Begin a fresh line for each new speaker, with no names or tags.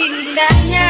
Indahnya